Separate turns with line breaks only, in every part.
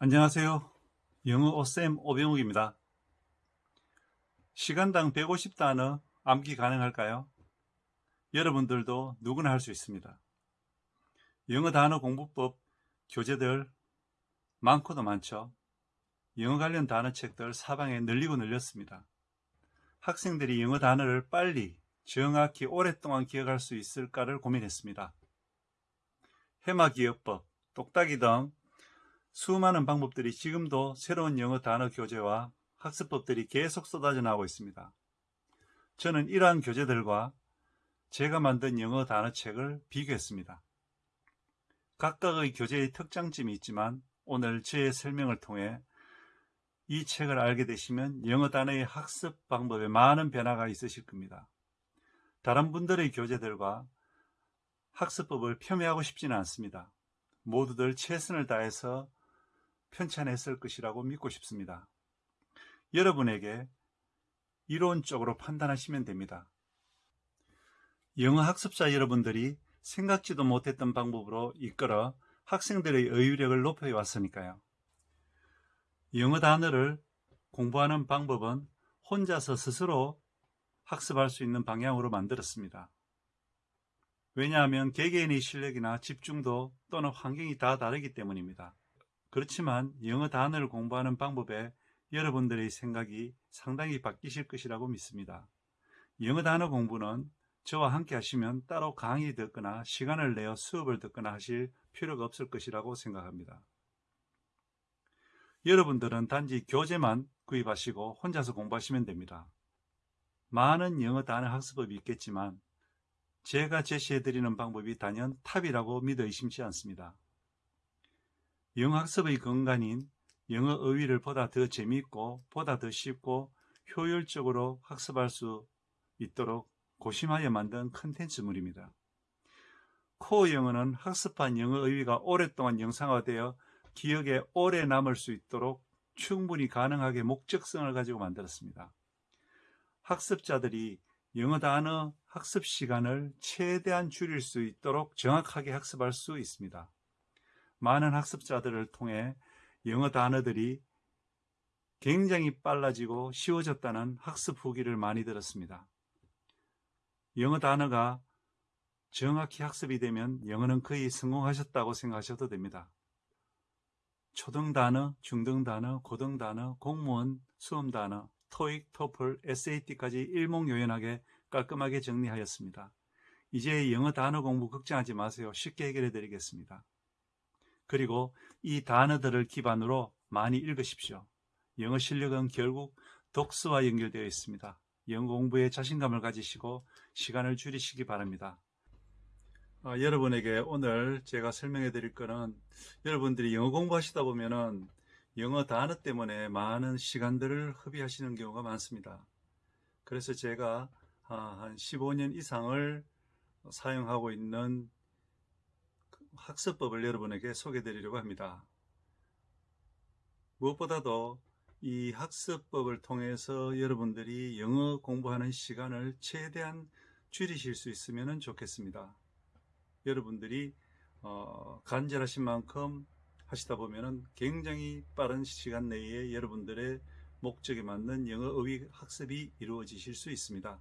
안녕하세요. 영어 오쌤 오병욱입니다. 시간당 150단어 암기 가능할까요? 여러분들도 누구나 할 수 있습니다. 영어 단어 공부법 교재들 많고도 많죠. 영어 관련 단어책들 사방에 늘리고 늘렸습니다. 학생들이 영어 단어를 빨리 정확히 오랫동안 기억할 수 있을까를 고민했습니다. 해마 기억법, 똑딱이 등 수많은 방법들이 지금도 새로운 영어 단어 교재와 학습법들이 계속 쏟아져 나오고 있습니다. 저는 이러한 교재들과 제가 만든 영어 단어책을 비교했습니다. 각각의 교재의 특장점이 있지만 오늘 저의 설명을 통해 이 책을 알게 되시면 영어 단어의 학습 방법에 많은 변화가 있으실 겁니다. 다른 분들의 교재들과 학습법을 폄훼하고 싶지는 않습니다. 모두들 최선을 다해서 편찬했을 것이라고 믿고 싶습니다. 여러분에게 이론적으로 판단하시면 됩니다. 영어 학습자 여러분들이 생각지도 못했던 방법으로 이끌어 학생들의 의유력을 높여 왔으니까요. 영어 단어를 공부하는 방법은 혼자서 스스로 학습할 수 있는 방향으로 만들었습니다. 왜냐하면 개개인의 실력이나 집중도 또는 환경이 다 다르기 때문입니다. 그렇지만 영어 단어를 공부하는 방법에 여러분들의 생각이 상당히 바뀌실 것이라고 믿습니다. 영어 단어 공부는 저와 함께 하시면 따로 강의 듣거나 시간을 내어 수업을 듣거나 하실 필요가 없을 것이라고 생각합니다. 여러분들은 단지 교재만 구입하시고 혼자서 공부하시면 됩니다. 많은 영어 단어 학습법이 있겠지만 제가 제시해드리는 방법이 단연 top이라고 믿어 의심치 않습니다. 영어 학습의 근간인 영어 어휘를 보다 더 재미있고 보다 더 쉽고 효율적으로 학습할 수 있도록 고심하여 만든 컨텐츠물입니다. 코어 영어는 학습한 영어 어휘가 오랫동안 영상화되어 기억에 오래 남을 수 있도록 충분히 가능하게 목적성을 가지고 만들었습니다. 학습자들이 영어 단어 학습 시간을 최대한 줄일 수 있도록 정확하게 학습할 수 있습니다. 많은 학습자들을 통해 영어 단어들이 굉장히 빨라지고 쉬워졌다는 학습 후기를 많이 들었습니다. 영어 단어가 정확히 학습이 되면 영어는 거의 성공하셨다고 생각하셔도 됩니다. 초등 단어, 중등 단어, 고등 단어, 공무원, 수험 단어, 토익, 토플, SAT까지 일목요연하게 깔끔하게 정리하였습니다. 이제 영어 단어 공부 걱정하지 마세요. 쉽게 해결해 드리겠습니다. 그리고 이 단어들을 기반으로 많이 읽으십시오. 영어 실력은 결국 독서와 연결되어 있습니다. 영어 공부에 자신감을 가지시고 시간을 줄이시기 바랍니다. 아, 여러분에게 오늘 제가 설명해 드릴 거는 여러분들이 영어 공부하시다 보면은 영어 단어 때문에 많은 시간들을 허비하시는 경우가 많습니다. 그래서 제가 아, 한 15년 이상을 사용하고 있는 학습법을 여러분에게 소개해 드리려고 합니다. 무엇보다도 이 학습법을 통해서 여러분들이 영어 공부하는 시간을 최대한 줄이실 수 있으면 좋겠습니다. 여러분들이 어, 간절하신 만큼 하시다 보면 굉장히 빠른 시간 내에 여러분들의 목적에 맞는 영어 어휘 학습이 이루어지실 수 있습니다.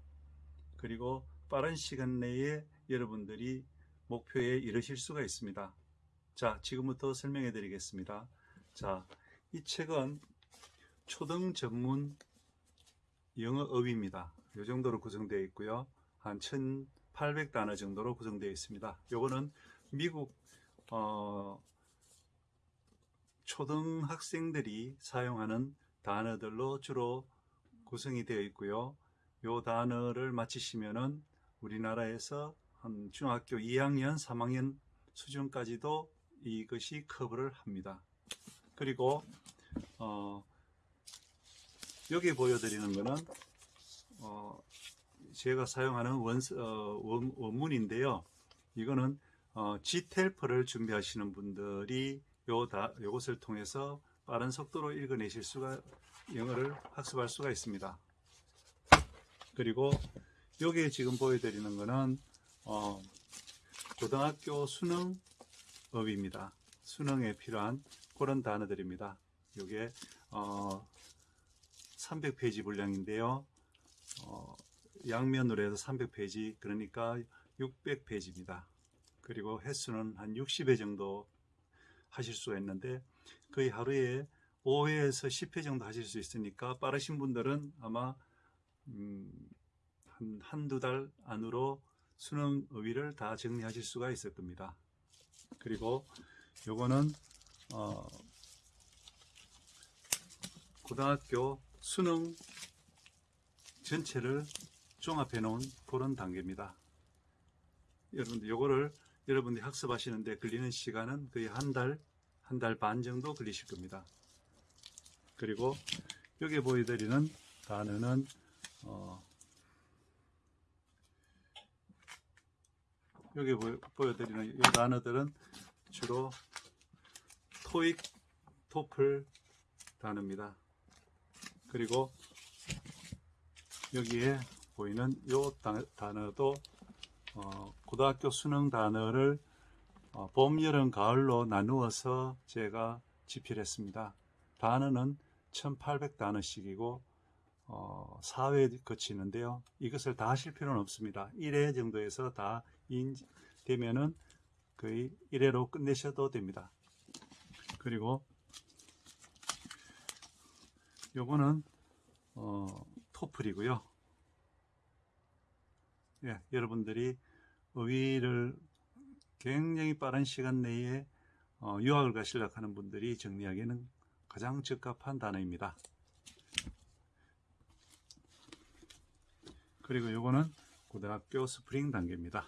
그리고 빠른 시간 내에 여러분들이 목표에 이르실 수가 있습니다. 자, 지금부터 설명해 드리겠습니다. 자, 이 책은 초등 전문 영어 어휘입니다. 이 정도로 구성되어 있고요. 한 1800단어 정도로 구성되어 있습니다. 요거는 미국 어, 초등학생들이 사용하는 단어들로 주로 구성이 되어 있고요. 요 단어를 마치시면은 우리나라에서 한 중학교 2학년, 3학년 수준까지도 이것이 커버를 합니다. 그리고 어, 여기 보여드리는 것은 어, 제가 사용하는 원, 어, 원, 원문인데요. 이거는 어, G텔프를 준비하시는 분들이 요 다, 요것을 통해서 빠른 속도로 읽어내실 수가 영어를 학습할 수가 있습니다. 그리고 여기에 지금 보여드리는 것은 어, 고등학교 수능 업입니다. 수능에 필요한 그런 단어들입니다. 이게 어, 300페이지 분량인데요. 어, 양면으로 해서 300페이지 그러니까 600페이지입니다. 그리고 횟수는 한 60회 정도 하실 수가 있는데 거의 하루에 5회에서 10회 정도 하실 수 있으니까 빠르신 분들은 아마 음, 한, 한두 달 안으로 수능 의의를 다 정리하실 수가 있을 겁니다. 그리고 요거는 어, 고등학교 수능 전체를 종합해 놓은 그런 단계입니다. 여러분들 요거를 여러분들이 학습하시는데 걸리는 시간은 거의 한 달, 한 달 반 정도 걸리실 겁니다. 그리고 여기 보여드리는 단어는 어, 여기 보여, 보여드리는 이 단어들은 주로 토익, 토플 단어입니다. 그리고 여기에 보이는 이 단어도 어, 고등학교 수능 단어를 어, 봄, 여름, 가을로 나누어서 제가 집필했습니다. 단어는 1800단어씩이고 어, 4회 거치는데요. 이것을 다 하실 필요는 없습니다. 1회 정도에서 다 인, 되면은 거의 1회로 끝내셔도 됩니다. 그리고 요거는 어, 토플이고요. 예, 여러분들이 의의를 굉장히 빠른 시간 내에 어, 유학을 가시려고 하는 분들이 정리하기에는 가장 적합한 단어입니다. 그리고 요거는 고등학교 스프링 단계입니다.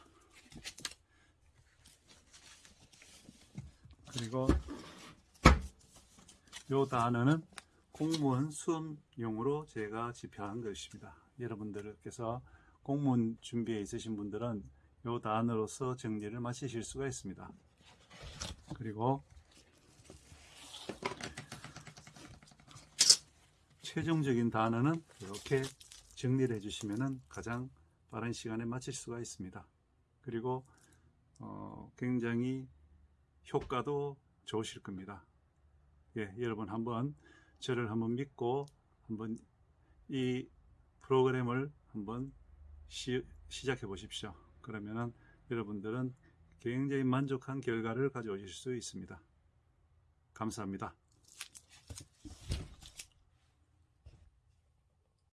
그리고 요 단어는 공무원 수험용으로 제가 집필한 것입니다. 여러분들께서 공무원 준비에 있으신 분들은 요 단어로서 정리를 마치실 수가 있습니다. 그리고 최종적인 단어는 이렇게 정리를 해주시면 가장 빠른 시간에 마칠 수가 있습니다. 그리고 어, 굉장히 효과도 좋으실 겁니다. 예, 여러분 한번 저를 한번 믿고 한번 이 프로그램을 한번 시, 시작해 보십시오. 그러면은 여러분들은 굉장히 만족한 결과를 가져오실 수 있습니다. 감사합니다.